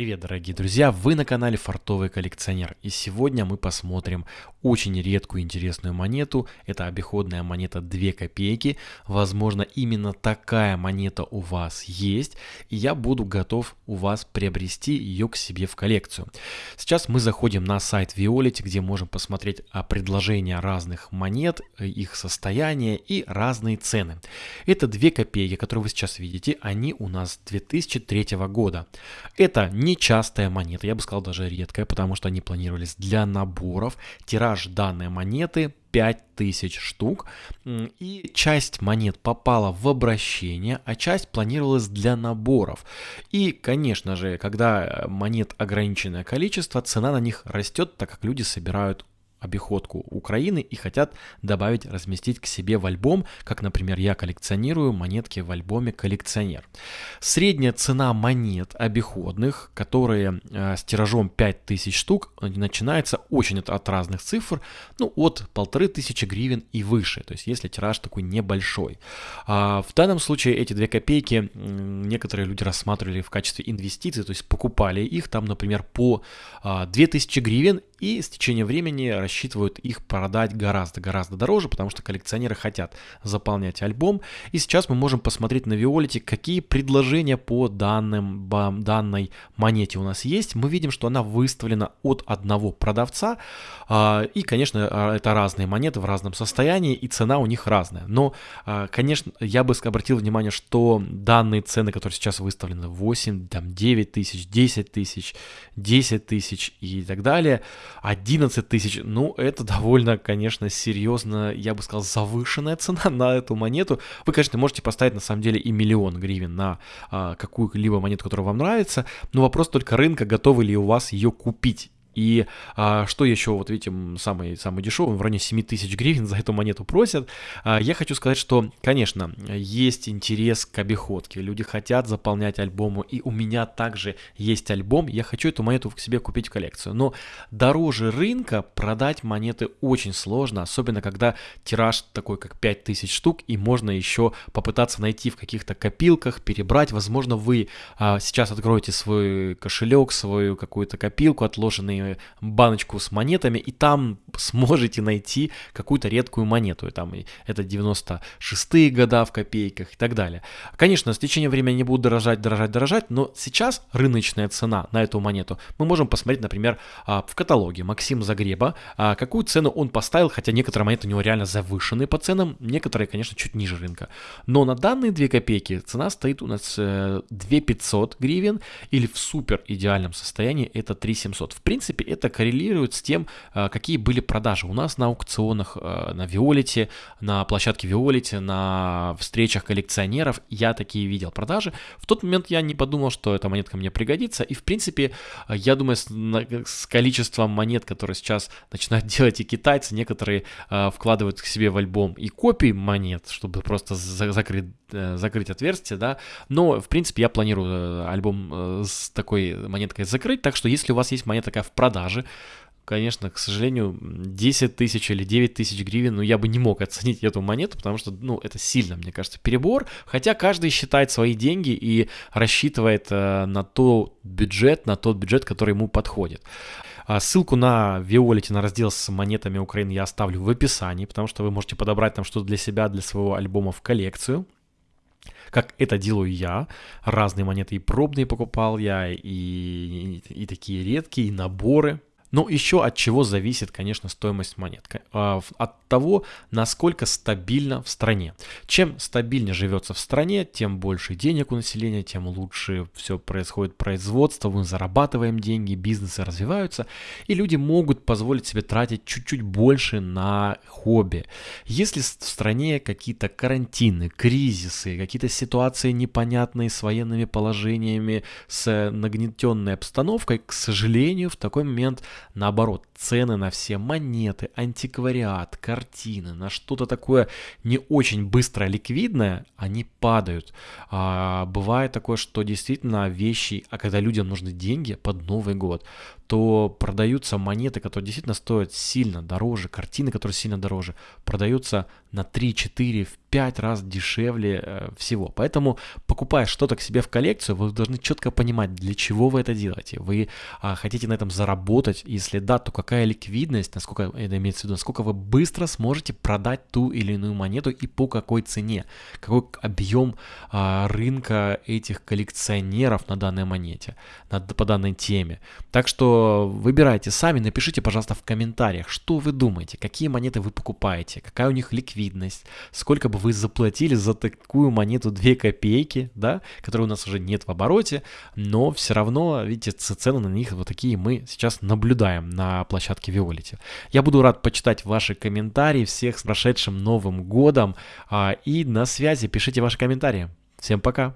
Привет, дорогие друзья! Вы на канале Фартовый коллекционер. И сегодня мы посмотрим очень редкую интересную монету. Это обиходная монета 2 копейки. Возможно, именно такая монета у вас есть. И я буду готов у вас приобрести ее к себе в коллекцию. Сейчас мы заходим на сайт Violet, где можем посмотреть а, предложения разных монет, их состояние и разные цены. Это 2 копейки, которые вы сейчас видите. Они у нас 2003 года. Это нечастая монета, я бы сказал даже редкая, потому что они планировались для наборов. Тираж данной монеты 5000 штук, и часть монет попала в обращение, а часть планировалась для наборов. И, конечно же, когда монет ограниченное количество, цена на них растет, так как люди собирают обиходку Украины и хотят добавить, разместить к себе в альбом, как, например, я коллекционирую монетки в альбоме «Коллекционер». Средняя цена монет обиходных, которые э, с тиражом 5000 штук, начинается очень от, от разных цифр, ну, от 1500 гривен и выше, то есть если тираж такой небольшой. А в данном случае эти 2 копейки некоторые люди рассматривали в качестве инвестиций, то есть покупали их там, например, по 2000 а, гривен и с течением времени рассчитывают их продать гораздо-гораздо дороже, потому что коллекционеры хотят заполнять альбом. И сейчас мы можем посмотреть на Виолите, какие предложения по данным, данной монете у нас есть. Мы видим, что она выставлена от одного продавца. А, и, конечно, а, это разные монеты в разном состоянии, и цена у них разная. Но, а, конечно, я бы обратил внимание, что данные цены, которые сейчас выставлены 8, там 9 тысяч, 10 тысяч, 10 тысяч и так далее, 11 тысяч, ну, это довольно, конечно, серьезно, я бы сказал, завышенная цена на эту монету. Вы, конечно, можете поставить, на самом деле, и миллион гривен на а, какую-либо монету, которая вам нравится, но вопрос только рынка, готовы ли у вас ее купить. И а, что еще, вот видите, самый, самый дешевый, в районе 7 тысяч гривен за эту монету просят. А, я хочу сказать, что, конечно, есть интерес к обиходке, люди хотят заполнять альбомы, и у меня также есть альбом, я хочу эту монету к себе купить в коллекцию. Но дороже рынка продать монеты очень сложно, особенно когда тираж такой, как 5000 штук, и можно еще попытаться найти в каких-то копилках, перебрать. Возможно, вы а, сейчас откроете свой кошелек, свою какую-то копилку, отложенные баночку с монетами, и там сможете найти какую-то редкую монету. И там это 96-е года в копейках и так далее. Конечно, с течением времени они будут дорожать, дорожать, дорожать, но сейчас рыночная цена на эту монету мы можем посмотреть, например, а, в каталоге Максим Загреба, а, какую цену он поставил, хотя некоторые монеты у него реально завышены по ценам, некоторые, конечно, чуть ниже рынка. Но на данные 2 копейки цена стоит у нас 2500 э, гривен, или в супер идеальном состоянии это 3700. В принципе, принципе, это коррелирует с тем, а, какие были продажи у нас на аукционах, а, на Виолите, на площадке Виолите, на встречах коллекционеров. Я такие видел продажи. В тот момент я не подумал, что эта монетка мне пригодится. И, в принципе, я думаю, с, количеством монет, которые сейчас начинают делать и китайцы, некоторые вкладывают к себе в альбом и копии монет, чтобы просто за закрыть, э, закрыть отверстие, да. Но, в принципе, я планирую э, альбом э, с такой монеткой закрыть. Так что, если у вас есть монета такая в продажи. Конечно, к сожалению, 10 тысяч или 9 тысяч гривен, ну, я бы не мог оценить эту монету, потому что, ну, это сильно, мне кажется, перебор. Хотя каждый считает свои деньги и рассчитывает э, на тот бюджет, на тот бюджет, который ему подходит. А ссылку на Violet, на раздел с монетами Украины я оставлю в описании, потому что вы можете подобрать там что-то для себя, для своего альбома в коллекцию как это делаю я. Разные монеты и пробные покупал я, и, и, и такие редкие, и наборы. Но еще от чего зависит, конечно, стоимость монет. А, от того, насколько стабильно в стране. Чем стабильнее живется в стране, тем больше денег у населения, тем лучше все происходит производство, мы зарабатываем деньги, бизнесы развиваются, и люди могут позволить себе тратить чуть-чуть больше на хобби. Если в стране какие-то карантины, кризисы, какие-то ситуации непонятные с военными положениями, с нагнетенной обстановкой, к сожалению, в такой момент наоборот, цены на все монеты, антиквариат, картины, на что-то такое не очень быстро ликвидное, они падают. А, бывает такое, что действительно вещи, а когда людям нужны деньги под Новый год, то продаются монеты, которые действительно стоят сильно дороже, картины, которые сильно дороже, продаются на 3, 4, в 5 раз дешевле э, всего. Поэтому, покупая что-то к себе в коллекцию, вы должны четко понимать, для чего вы это делаете. Вы а, хотите на этом заработать, если да, то какая ликвидность, насколько это имеется в виду, насколько вы быстро сможете продать ту или иную монету и по какой цене, какой объем а, рынка этих коллекционеров на данной монете, на, по данной теме. Так что выбирайте сами, напишите, пожалуйста, в комментариях, что вы думаете, какие монеты вы покупаете, какая у них ликвидность, сколько бы вы заплатили за такую монету 2 копейки, да, которой у нас уже нет в обороте, но все равно, видите, цены на них вот такие мы сейчас наблюдаем на площадке Виолити. Я буду рад почитать ваши комментарии, всех с прошедшим Новым Годом, а, и на связи, пишите ваши комментарии. Всем пока!